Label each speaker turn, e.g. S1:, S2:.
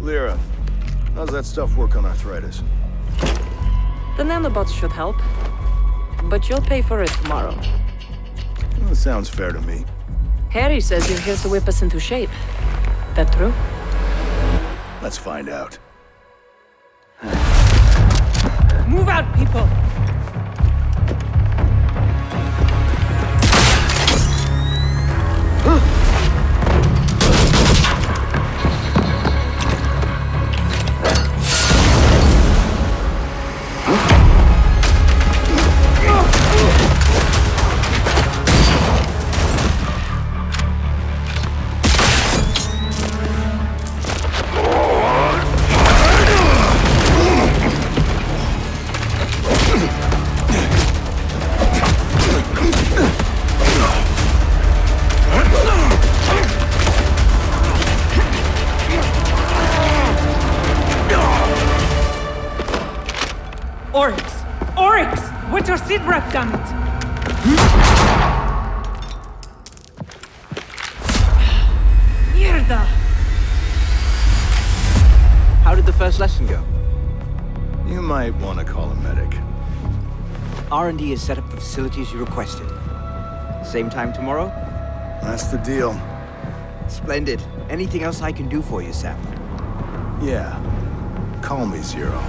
S1: Lyra, how's that stuff work on arthritis?
S2: The nanobots should help. But you'll pay for it tomorrow.
S1: That sounds fair to me.
S2: Harry says you're here to whip us into shape. That true?
S1: Let's find out.
S2: Move out, people!
S3: Oryx! Oryx! What's your sitrep, damn it? Hmm? Mierda!
S4: How did the first lesson go?
S1: You might want to call a medic.
S4: R&D has set up the facilities you requested. Same time tomorrow?
S1: That's the deal.
S4: Splendid. Anything else I can do for you, Sam?
S1: Yeah. Call me Zero.